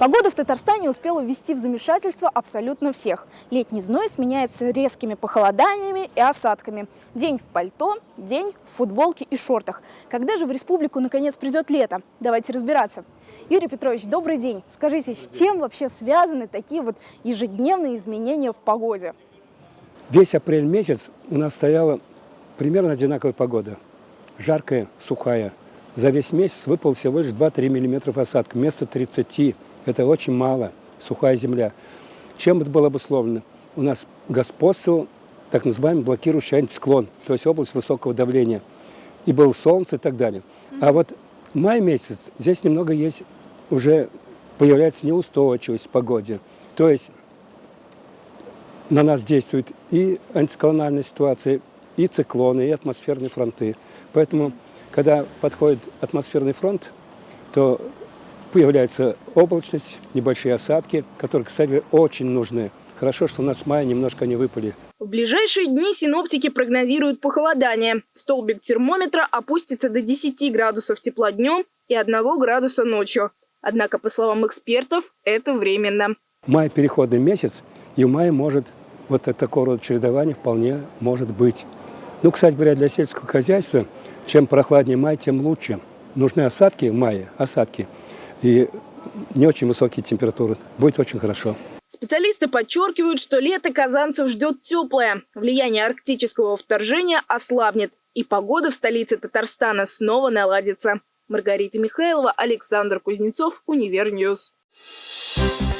Погода в Татарстане успела ввести в замешательство абсолютно всех. Летний зной сменяется резкими похолоданиями и осадками. День в пальто, день в футболке и шортах. Когда же в республику наконец придет лето? Давайте разбираться. Юрий Петрович, добрый день. Скажите, с чем вообще связаны такие вот ежедневные изменения в погоде? Весь апрель месяц у нас стояла примерно одинаковая погода. Жаркая, сухая. За весь месяц выпал всего лишь 2-3 миллиметра осадка вместо 30 это очень мало, сухая земля. Чем это было обусловлено? У нас господствовал так называемый блокирующий антициклон, то есть область высокого давления. И было солнце и так далее. А вот май месяц, здесь немного есть, уже появляется неустойчивость в погоде. То есть на нас действует и антициклональная ситуация, и циклоны, и атмосферные фронты. Поэтому, когда подходит атмосферный фронт, то Появляется облачность, небольшие осадки, которые, кстати, очень нужны. Хорошо, что у нас в мае немножко не выпали. В ближайшие дни синоптики прогнозируют похолодание. Столбик термометра опустится до 10 градусов тепла днем и 1 градуса ночью. Однако, по словам экспертов, это временно. Май – переходный месяц, и в мае может вот такого рода чередование вполне может быть. Ну, кстати говоря, для сельского хозяйства, чем прохладнее май, тем лучше. Нужны осадки в мае, осадки – и не очень высокие температуры. Будет очень хорошо. Специалисты подчеркивают, что лето казанцев ждет теплое. Влияние арктического вторжения ослабнет, и погода в столице Татарстана снова наладится. Маргарита Михайлова, Александр Кузнецов, Univer News. Thank